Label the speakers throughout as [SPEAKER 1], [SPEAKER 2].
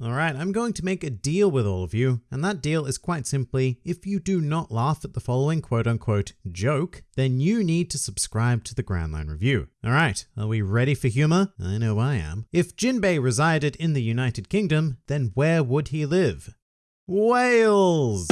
[SPEAKER 1] Alright, I'm going to make a deal with all of you, and that deal is quite simply, if you do not laugh at the following quote unquote joke, then you need to subscribe to the Grand Line Review. Alright, are we ready for humor? I know I am. If Jinbei resided in the United Kingdom, then where would he live? Wales!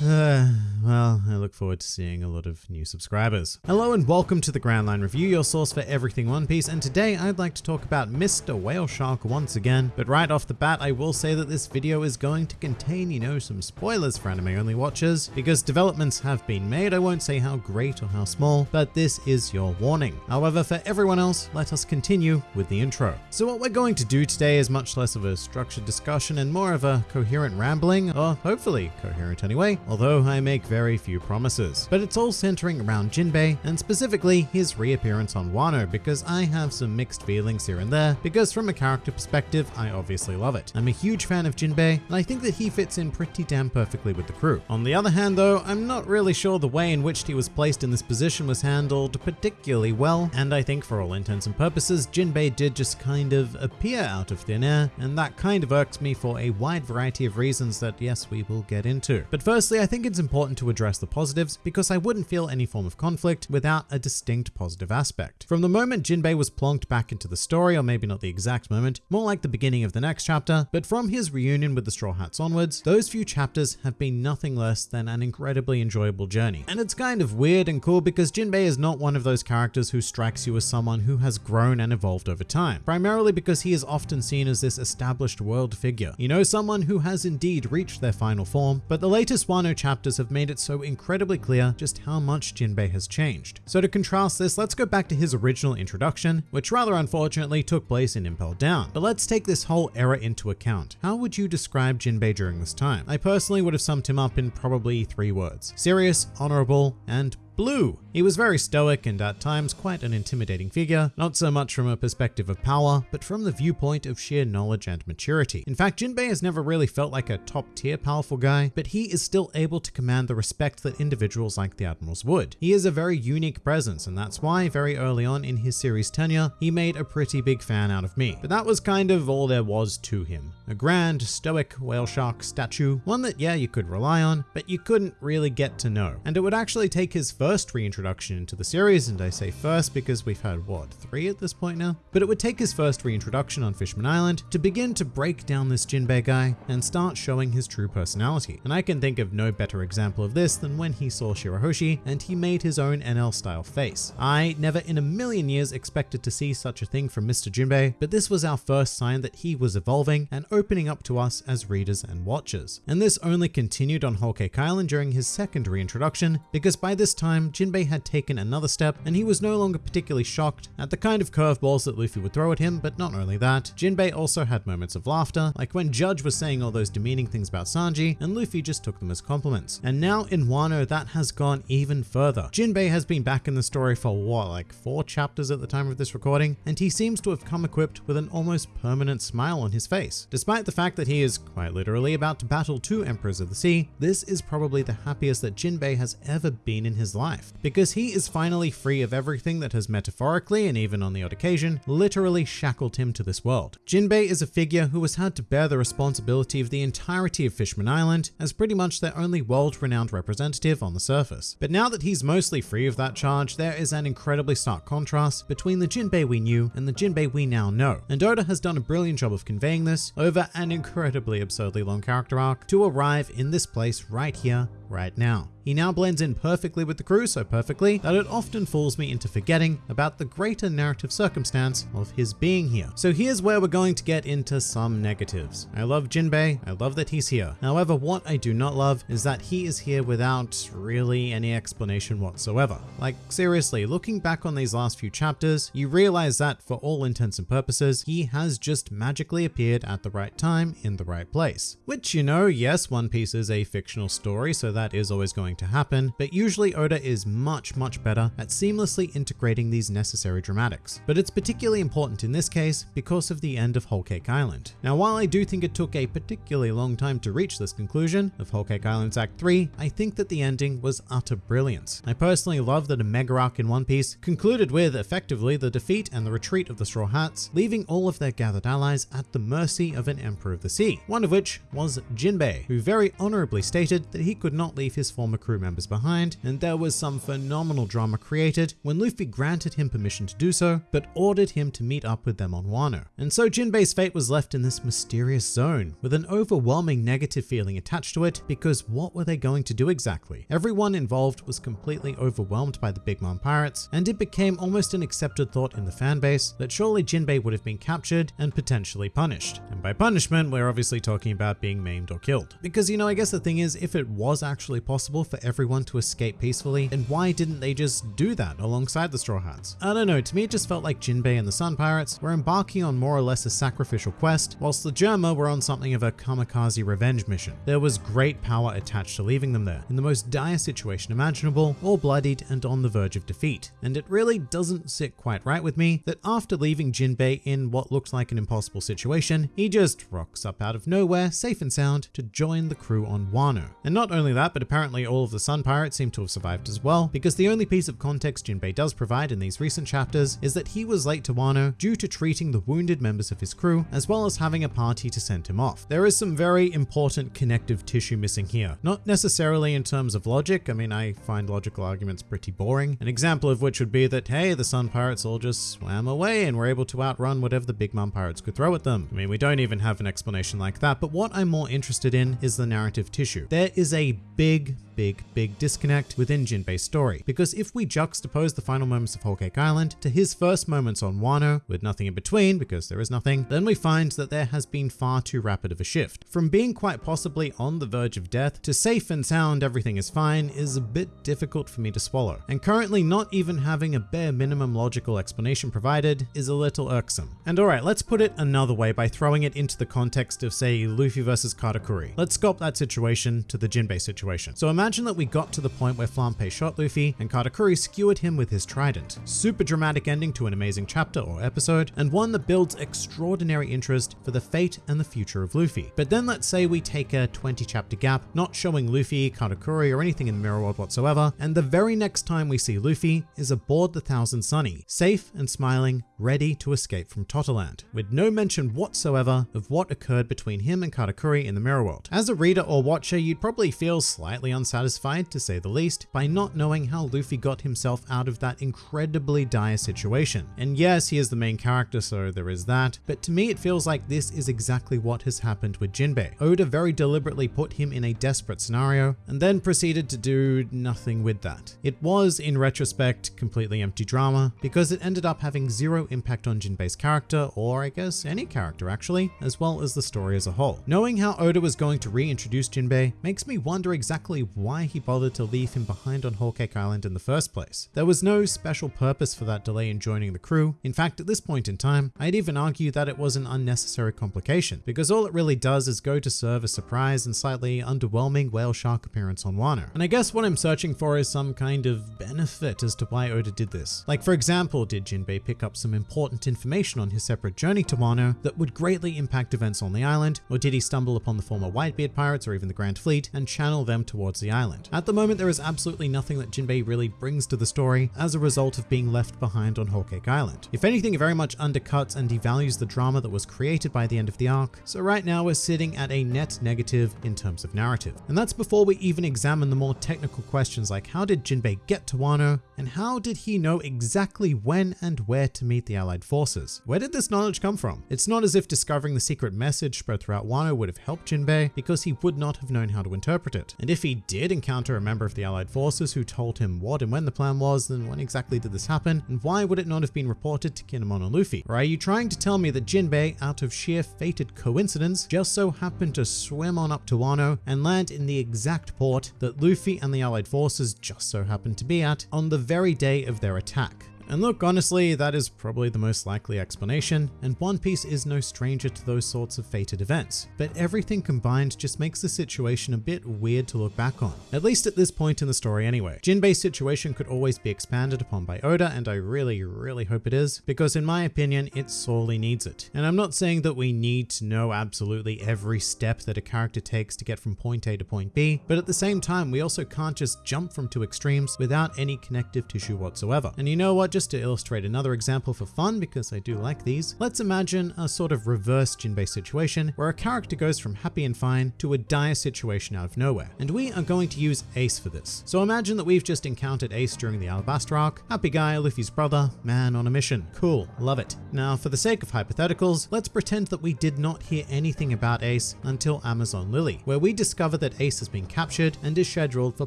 [SPEAKER 1] Uh, well, I look forward to seeing a lot of new subscribers. Hello and welcome to the Grand Line Review, your source for everything One Piece, and today I'd like to talk about Mr. Whale Shark once again, but right off the bat I will say that this video is going to contain, you know, some spoilers for anime-only watchers, because developments have been made, I won't say how great or how small, but this is your warning. However, for everyone else, let us continue with the intro. So what we're going to do today is much less of a structured discussion and more of a coherent rambling, or hopefully coherent anyway, although I make very few promises. But it's all centering around Jinbei, and specifically his reappearance on Wano, because I have some mixed feelings here and there, because from a character perspective, I obviously love it. I'm a huge fan of Jinbei, and I think that he fits in pretty damn perfectly with the crew. On the other hand though, I'm not really sure the way in which he was placed in this position was handled particularly well, and I think for all intents and purposes, Jinbei did just kind of appear out of thin air, and that kind of irks me for a wide variety of reasons that yes, we will get into. But firstly, I think it's important to address the positives because I wouldn't feel any form of conflict without a distinct positive aspect. From the moment Jinbei was plonked back into the story, or maybe not the exact moment, more like the beginning of the next chapter, but from his reunion with the Straw Hats onwards, those few chapters have been nothing less than an incredibly enjoyable journey. And it's kind of weird and cool because Jinbei is not one of those characters who strikes you as someone who has grown and evolved over time, primarily because he is often seen as this established world figure. You know, someone who has indeed reached their final form, but the latest Chapters have made it so incredibly clear just how much Jinbei has changed. So to contrast this, let's go back to his original introduction, which rather unfortunately took place in Impel Down. But let's take this whole era into account. How would you describe Jinbei during this time? I personally would have summed him up in probably three words. Serious, honorable, and Blue. He was very stoic and at times quite an intimidating figure, not so much from a perspective of power, but from the viewpoint of sheer knowledge and maturity. In fact, Jinbei has never really felt like a top tier powerful guy, but he is still able to command the respect that individuals like the Admirals would. He is a very unique presence, and that's why very early on in his series tenure, he made a pretty big fan out of me. But that was kind of all there was to him. A grand, stoic whale shark statue, one that yeah, you could rely on, but you couldn't really get to know. And it would actually take his first first reintroduction into the series, and I say first because we've had, what, three at this point now? But it would take his first reintroduction on Fishman Island to begin to break down this Jinbei guy and start showing his true personality. And I can think of no better example of this than when he saw Shirahoshi and he made his own Enel style face. I never in a million years expected to see such a thing from Mr. Jinbei, but this was our first sign that he was evolving and opening up to us as readers and watchers. And this only continued on Whole Cake Island during his second reintroduction, because by this time time, Jinbei had taken another step and he was no longer particularly shocked at the kind of curveballs that Luffy would throw at him, but not only that, Jinbei also had moments of laughter, like when Judge was saying all those demeaning things about Sanji and Luffy just took them as compliments. And now in Wano, that has gone even further. Jinbei has been back in the story for what, like four chapters at the time of this recording, and he seems to have come equipped with an almost permanent smile on his face. Despite the fact that he is quite literally about to battle two Emperors of the Sea, this is probably the happiest that Jinbei has ever been in his life life, because he is finally free of everything that has metaphorically and even on the odd occasion literally shackled him to this world. Jinbei is a figure who has had to bear the responsibility of the entirety of Fishman Island as pretty much their only world-renowned representative on the surface. But now that he's mostly free of that charge, there is an incredibly stark contrast between the Jinbei we knew and the Jinbei we now know. And Oda has done a brilliant job of conveying this over an incredibly absurdly long character arc to arrive in this place right here, right now. He now blends in perfectly with the crew, so perfectly that it often fools me into forgetting about the greater narrative circumstance of his being here. So here's where we're going to get into some negatives. I love Jinbei, I love that he's here. However, what I do not love is that he is here without really any explanation whatsoever. Like seriously, looking back on these last few chapters, you realize that for all intents and purposes, he has just magically appeared at the right time in the right place. Which, you know, yes, One Piece is a fictional story, so that is always going to happen, but usually Oda is much, much better at seamlessly integrating these necessary dramatics. But it's particularly important in this case because of the end of Whole Cake Island. Now, while I do think it took a particularly long time to reach this conclusion of Whole Cake Island's Act 3, I think that the ending was utter brilliance. I personally love that a mega arc in One Piece concluded with, effectively, the defeat and the retreat of the Straw Hats, leaving all of their gathered allies at the mercy of an Emperor of the Sea, one of which was Jinbei, who very honorably stated that he could not leave his former crew members behind, and there was some phenomenal drama created when Luffy granted him permission to do so, but ordered him to meet up with them on Wano. And so Jinbei's fate was left in this mysterious zone, with an overwhelming negative feeling attached to it, because what were they going to do exactly? Everyone involved was completely overwhelmed by the Big Mom pirates, and it became almost an accepted thought in the fanbase that surely Jinbei would have been captured and potentially punished. And by punishment, we're obviously talking about being maimed or killed. Because, you know, I guess the thing is, if it was actually possible for everyone to escape peacefully, then why didn't they just do that alongside the Straw Hats? I don't know, to me it just felt like Jinbei and the Sun Pirates were embarking on more or less a sacrificial quest, whilst the Germa were on something of a kamikaze revenge mission. There was great power attached to leaving them there, in the most dire situation imaginable, all bloodied and on the verge of defeat. And it really doesn't sit quite right with me that after leaving Jinbei in what looks like an impossible situation, he just rocks up out of nowhere, safe and sound, to join the crew on Wano. And not only that, but apparently all of the Sun Pirates seem to have survived as well, because the only piece of context Jinbei does provide in these recent chapters is that he was late to Wano due to treating the wounded members of his crew, as well as having a party to send him off. There is some very important connective tissue missing here. Not necessarily in terms of logic, I mean, I find logical arguments pretty boring. An example of which would be that, hey, the Sun Pirates all just swam away and were able to outrun whatever the Big Mom Pirates could throw at them. I mean, we don't even have an explanation like that, but what I'm more interested in is the narrative tissue. There is a big, big, big disconnect within Jinbei's story. Because if we juxtapose the final moments of Whole Cake Island to his first moments on Wano, with nothing in between because there is nothing, then we find that there has been far too rapid of a shift. From being quite possibly on the verge of death to safe and sound, everything is fine, is a bit difficult for me to swallow. And currently not even having a bare minimum logical explanation provided is a little irksome. And alright, let's put it another way by throwing it into the context of say Luffy versus Katakuri. Let's sculpt that situation to the Jinbei situation. So imagine that we got to the point where Flampe shot Luffy and Katakuri skewered him with his trident. Super dramatic ending to an amazing chapter or episode, and one that builds extraordinary interest for the fate and the future of Luffy. But then let's say we take a 20 chapter gap, not showing Luffy, Katakuri, or anything in the mirror world whatsoever, and the very next time we see Luffy is aboard the Thousand Sunny, safe and smiling, ready to escape from Totoland, with no mention whatsoever of what occurred between him and Katakuri in the mirror world. As a reader or watcher, you'd probably feel slightly unsatisfied, to say the least, by not knowing how Luffy got himself out of that incredibly dire situation. And yes, he is the main character, so there is that, but to me it feels like this is exactly what has happened with Jinbei. Oda very deliberately put him in a desperate scenario, and then proceeded to do nothing with that. It was, in retrospect, completely empty drama, because it ended up having zero impact on Jinbei's character, or I guess any character actually, as well as the story as a whole. Knowing how Oda was going to reintroduce Jinbei makes me wonder exactly why he bothered to leave him behind on Cake Island in the first place. There was no special purpose for that delay in joining the crew. In fact, at this point in time, I'd even argue that it was an unnecessary complication, because all it really does is go to serve a surprise and slightly underwhelming whale shark appearance on Wano. And I guess what I'm searching for is some kind of benefit as to why Oda did this. Like for example, did Jinbei pick up some important information on his separate journey to Wano that would greatly impact events on the island, or did he stumble upon the former Whitebeard pirates or even the Grand Fleet and channel them towards the island? At the moment, there is absolutely nothing that Jinbei really brings to the story as a result of being left behind on Cake Island. If anything, it very much undercuts and devalues the drama that was created by the end of the arc, so right now we're sitting at a net negative in terms of narrative. And that's before we even examine the more technical questions like how did Jinbei get to Wano, and how did he know exactly when and where to meet the allied forces? Where did this knowledge come from? It's not as if discovering the secret message spread throughout Wano would have helped Jinbei, because he would not have known how to interpret it. And if he did encounter a member of the allied forces who told him what and when the plan was, then when exactly did this happen, and why would it not have been reported to Kinemon and Luffy? Or are you trying to tell me that Jinbei, out of sheer fated coincidence, just so happened to swim on up to Wano and land in the exact port that Luffy and the allied forces just so happened to be at on the very day of their attack? And look, honestly, that is probably the most likely explanation, and One Piece is no stranger to those sorts of fated events. But everything combined just makes the situation a bit weird to look back on, at least at this point in the story anyway. Jinbei's situation could always be expanded upon by Oda, and I really, really hope it is, because in my opinion, it sorely needs it. And I'm not saying that we need to know absolutely every step that a character takes to get from point A to point B, but at the same time, we also can't just jump from two extremes without any connective tissue whatsoever. And you know what, just to illustrate another example for fun, because I do like these, let's imagine a sort of reverse Jinbei situation where a character goes from happy and fine to a dire situation out of nowhere. And we are going to use Ace for this. So imagine that we've just encountered Ace during the Alabasta arc, happy guy, Luffy's brother, man on a mission. Cool, love it. Now, for the sake of hypotheticals, let's pretend that we did not hear anything about Ace until Amazon Lily, where we discover that Ace has been captured and is scheduled for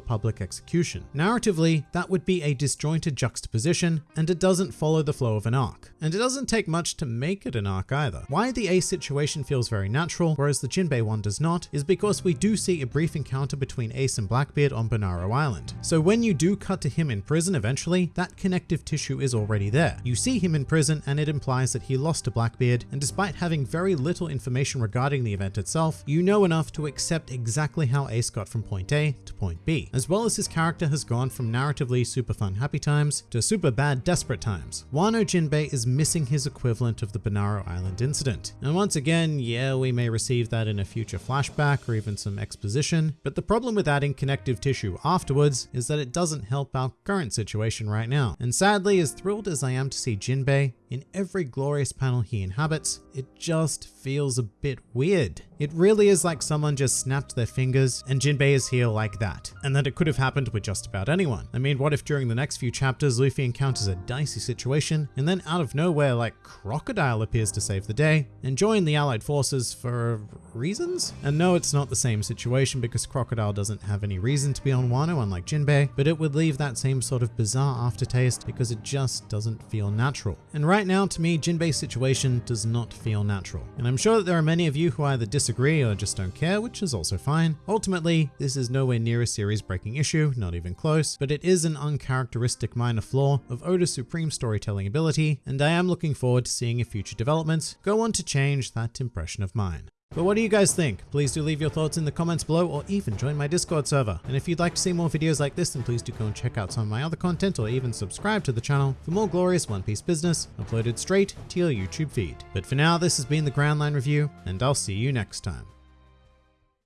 [SPEAKER 1] public execution. Narratively, that would be a disjointed juxtaposition, and it doesn't follow the flow of an arc. And it doesn't take much to make it an arc either. Why the Ace situation feels very natural, whereas the Jinbei one does not, is because we do see a brief encounter between Ace and Blackbeard on Banaro Island. So when you do cut to him in prison eventually, that connective tissue is already there. You see him in prison and it implies that he lost to Blackbeard, and despite having very little information regarding the event itself, you know enough to accept exactly how Ace got from point A to point B, as well as his character has gone from narratively super fun happy times to super bad desperate times. Wano Jinbei is missing his equivalent of the Banaro Island incident. And once again, yeah, we may receive that in a future flashback or even some exposition, but the problem with adding connective tissue afterwards is that it doesn't help our current situation right now. And sadly, as thrilled as I am to see Jinbei, in every glorious panel he inhabits, it just feels a bit weird. It really is like someone just snapped their fingers and Jinbei is here like that, and that it could have happened with just about anyone. I mean, what if during the next few chapters Luffy encounters a dicey situation and then out of nowhere like Crocodile appears to save the day and join the allied forces for reasons? And no, it's not the same situation because Crocodile doesn't have any reason to be on Wano unlike Jinbei, but it would leave that same sort of bizarre aftertaste because it just doesn't feel natural. And right now, to me, Jinbei's situation does not feel natural. And I'm sure that there are many of you who either disagree or just don't care, which is also fine. Ultimately, this is nowhere near a series breaking issue, not even close, but it is an uncharacteristic minor flaw of Oda's supreme storytelling ability, and I am looking forward to seeing if future developments go on to change that impression of mine. But what do you guys think? Please do leave your thoughts in the comments below or even join my Discord server. And if you'd like to see more videos like this, then please do go and check out some of my other content or even subscribe to the channel for more glorious One Piece business uploaded straight to your YouTube feed. But for now, this has been the Grand Line Review, and I'll see you next time.